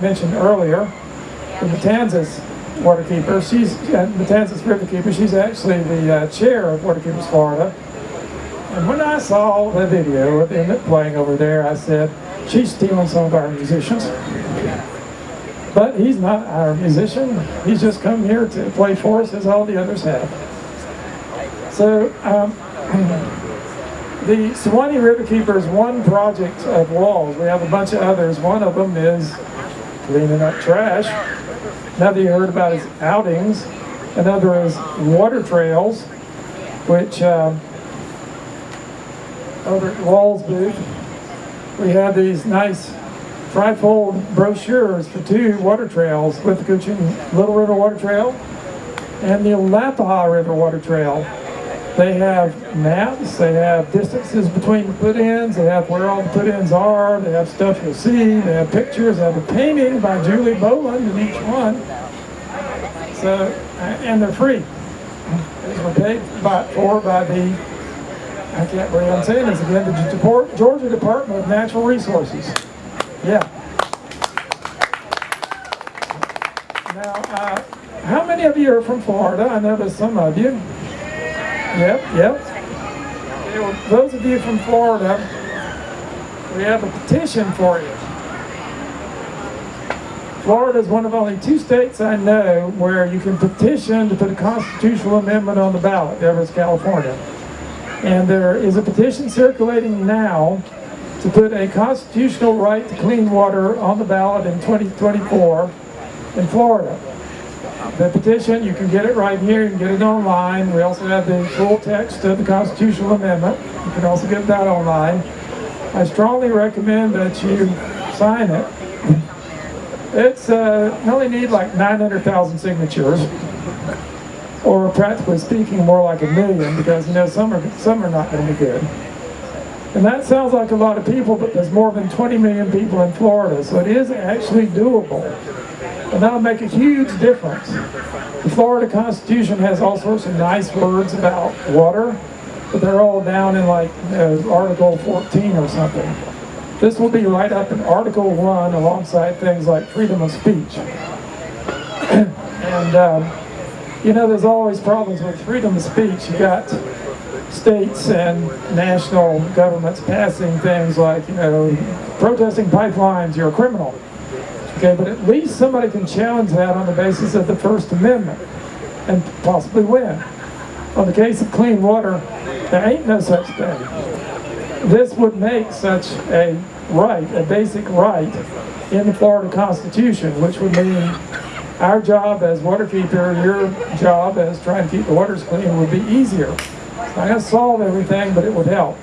mentioned earlier, the Matanzas waterkeeper. She's uh, Matanzas riverkeeper. She's actually the uh, chair of Waterkeepers Florida. And when I saw the video of Emmett playing over there, I said, she's stealing some of our musicians. But he's not our musician. He's just come here to play for us as all the others have. So um, the Suwannee Riverkeeper is one project of WWALS. We have a bunch of others. One of them is cleaning up trash. Another you heard about is outings. Another is water trails, which um, over at WWALS booth, we have these nice trifold brochures for two water trails, with the Withlacoochee Little River Water Trail and the Alapaha River Water Trail. They have maps, they have distances between the put-ins, they have where all the put-ins are, they have stuff you'll see, they have pictures, they have a painting by Julie Boland in each one. So, and they're free. These were paid by, for by the, I can't believe I'm saying this again, the Georgia Department of Natural Resources. Yeah. Now, uh, how many of you are from Florida? I know there's some of you. Yep, yep. Well, those of you from Florida, we have a petition for you. Florida is one of only two states I know where you can petition to put a constitutional amendment on the ballot. The other is California. And there is a petition circulating now to put a constitutional right to clean water on the ballot in 2024 in Florida. The petition, you can get it right here, you can get it online. We also have the full text of the constitutional amendment. You can also get that online. I strongly recommend that you sign it. It's, uh, you only need like 900,000 signatures, or practically speaking, more like a million, because you know some are, some are not going to be good. And that sounds like a lot of people, but there's more than 20 million people in Florida, so it is actually doable. And that'll make a huge difference. The Florida Constitution has all sorts of nice words about water, but they're all down in like uh, Article 14 or something. This will be right up in Article 1 alongside things like freedom of speech. and, um, you know, there's always problems with freedom of speech. You got states and national governments passing things like, you know, protesting pipelines, you're a criminal. Okay, but at least somebody can challenge that on the basis of the First Amendment and possibly win. On the case of clean water, there ain't no such thing. This would make such a right, a basic right, in the Florida Constitution, which would mean our job as waterkeeper, your job as trying to keep the waters clean would be easier. It's not solve everything, but it would help.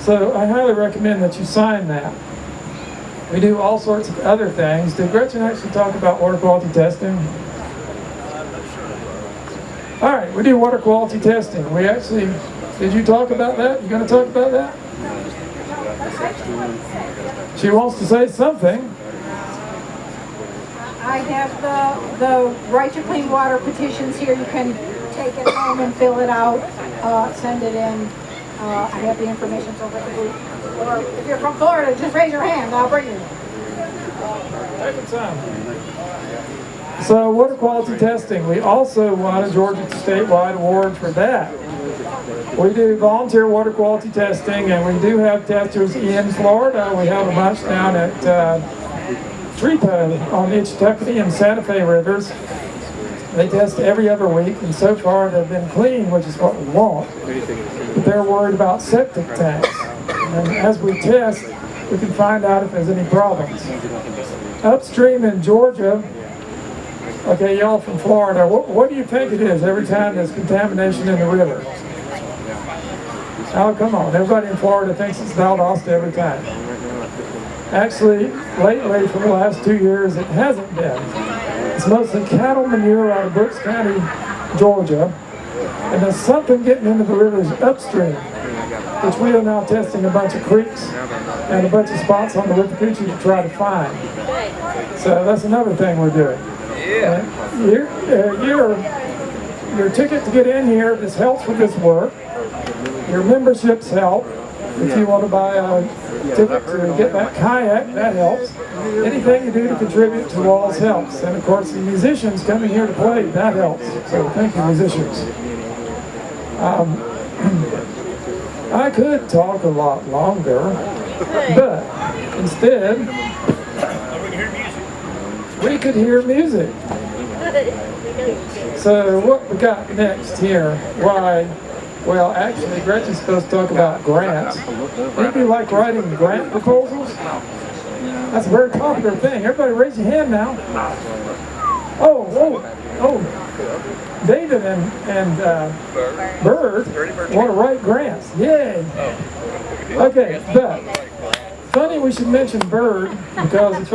So I highly recommend that you sign that. We do all sorts of other things. Did Gretchen actually talk about water quality testing? All right, we do water quality testing. We actually, did you talk about that? You going to talk about that? She wants to say something. I have the, the right to clean water petitions here. You can take it home and fill it out, uh, send it in. Uh, I have the information over the. Or if you're from Florida, just raise your hand, I'll bring you. Take your time. So water quality testing, we also won a Georgia statewide award for that. We do volunteer water quality testing and we do have testers in Florida. We have a bunch down at uh, on the Ichetucknee and Santa Fe rivers. They test every other week and so far they've been clean, which is what we want. But they're worried about septic tanks. And as we test, we can find out if there's any problems. Upstream in Georgia, okay, y'all from Florida, what, what do you think it is every time there's contamination in the river? Oh, come on, everybody in Florida thinks it's Valdosta every time. Actually, lately, for the last two years, it hasn't been. It's mostly cattle manure out of Brooks County, Georgia, and there's something getting into the rivers upstream which we are now testing a bunch of creeks and a bunch of spots on the Withlacoochee to try to find. So that's another thing we're doing. Yeah. Your, uh, your, your ticket to get in here, this helps with this work. Your memberships help. If you want to buy a ticket to get that kayak, that helps. Anything you do to contribute to WWALS helps. And of course, the musicians coming here to play, that helps. So thank you, musicians. Um, I could talk a lot longer, but instead, we could hear music. So what we got next here? Why? Well, actually, Gretchen's supposed to talk about grants. Anybody like writing grant proposals? That's a very popular thing. Everybody raise your hand now. Oh, oh, oh. David and, and uh, Bird want to write grants. Yay. Okay, but funny we should mention Bird because it's